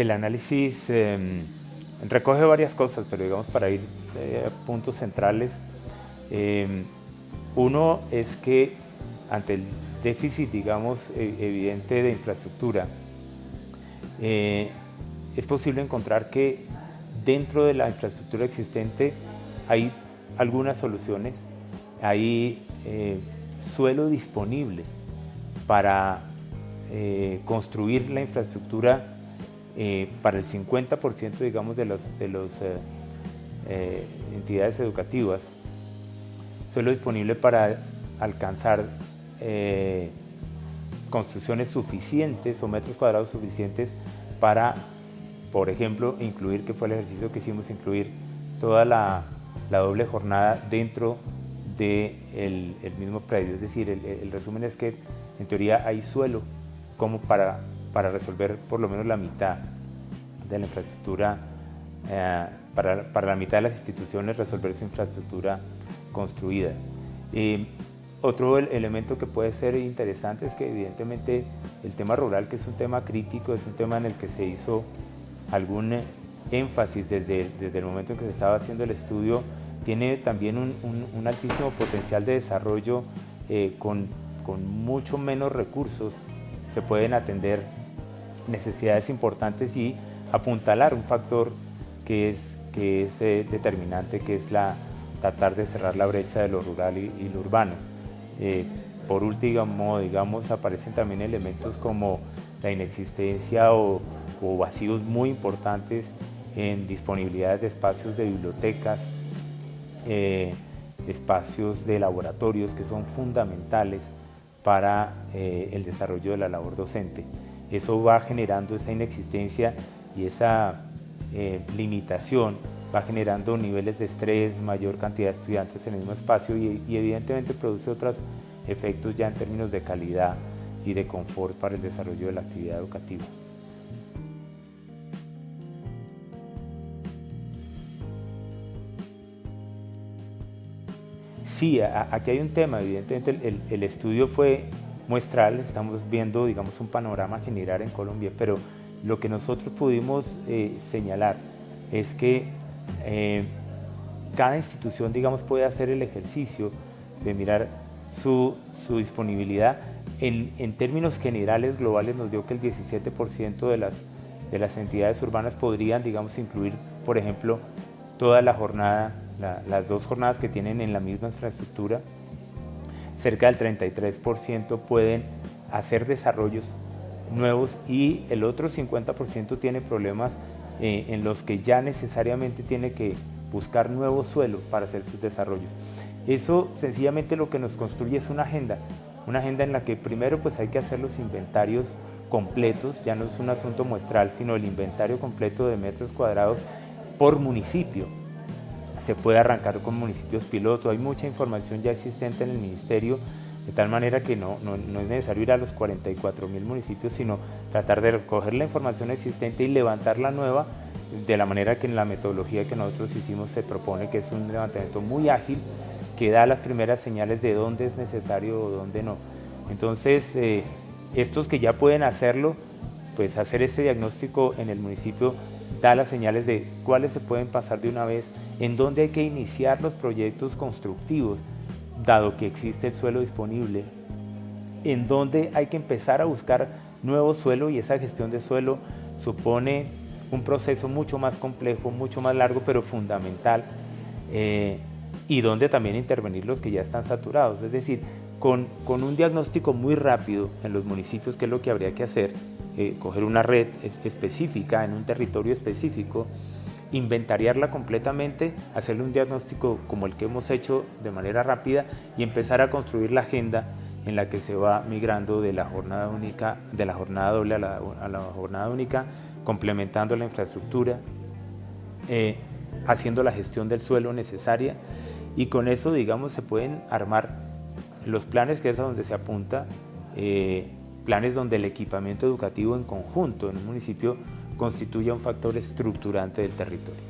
El análisis em, recoge varias cosas, pero digamos para ir eh, a puntos centrales, em, uno es que ante el déficit, digamos, e, evidente de infraestructura, eh, es posible encontrar que dentro de la infraestructura existente hay algunas soluciones, hay eh, suelo disponible para construir la infraestructura para el 50% digamos de las de los, entidades educativas, suelo disponible para alcanzar construcciones suficientes o metros cuadrados suficientes para, por ejemplo, incluir, que fue el ejercicio que hicimos, incluir toda la, doble jornada dentro del el mismo predio. Es decir, el, resumen es que en teoría hay suelo como para, para resolver por lo menos la mitad de la infraestructura, eh, para, para, la mitad de las instituciones resolver su infraestructura construida. Eh, otro elemento que puede ser interesante es que evidentemente el tema rural, que es un tema crítico, es un tema en el que se hizo algún énfasis desde, desde el momento en que se estaba haciendo el estudio, tiene también un, altísimo potencial de desarrollo eh, con, con mucho menos recursos. Se pueden atender necesidades importantes y apuntalar un factor que es, que es eh, determinante, que es la, tratar de cerrar la brecha de lo rural y lo urbano. Eh, por último, digamos, aparecen también elementos como la inexistencia o, vacíos muy importantes en disponibilidades de espacios de bibliotecas, eh, espacios de laboratorios que son fundamentales para el desarrollo de la labor docente. Eso va generando esa inexistencia y esa limitación va generando niveles de estrés, mayor cantidad de estudiantes en el mismo espacio y, evidentemente produce otros efectos ya en términos de calidad y de confort para el desarrollo de la actividad educativa. Sí, aquí hay un tema, evidentemente el, estudio fue muestral, estamos viendo digamos un panorama general en Colombia, pero lo que nosotros pudimos eh, señalar es que eh, cada institución, digamos, puede hacer el ejercicio de mirar su, disponibilidad. En, términos generales, globales, nos dio que el 17% de las, de las entidades urbanas podrían, digamos, incluir, por ejemplo, toda la jornada, las dos jornadas que tienen en la misma infraestructura. Cerca del 33% pueden hacer desarrollos nuevos y el otro 50% tiene problemas eh, en los que ya necesariamente tiene que buscar nuevos suelos para hacer sus desarrollos. Eso sencillamente lo que nos construye es una agenda, una agenda en la que primero pues hay que hacer los inventarios completos, ya no es un asunto muestral, sino el inventario completo de metros cuadrados por municipio. Se puede arrancar con municipios piloto, hay mucha información ya existente en el ministerio de tal manera que no, no, es necesario ir a los 44 mil municipios, sino tratar de recoger la información existente y levantar la nueva de la manera que en la metodología que nosotros hicimos se propone, que es un levantamiento muy ágil, que da las primeras señales de dónde es necesario o dónde no. Entonces, eh, estos que ya pueden hacerlo, pues hacer ese diagnóstico en el municipio da las señales de cuáles se pueden pasar de una vez, en dónde hay que iniciar los proyectos constructivos, dado que existe el suelo disponible, en donde hay que empezar a buscar nuevo suelo y esa gestión de suelo supone un proceso mucho más complejo, mucho más largo, pero fundamental, eh, y donde también intervenir los que ya están saturados. Es decir, con, con, un diagnóstico muy rápido en los municipios, que es lo que habría que hacer, eh, coger una red específica en un territorio específico, inventariarla completamente, hacerle un diagnóstico como el que hemos hecho de manera rápida y empezar a construir la agenda en la que se va migrando de la jornada única, de la jornada doble a la, jornada única, complementando la infraestructura, eh, haciendo la gestión del suelo necesaria. Y con eso, digamos, se pueden armar los planes que es a donde se apunta, eh, planes donde el equipamiento educativo en conjunto en un municipio constituye un factor estructurante del territorio.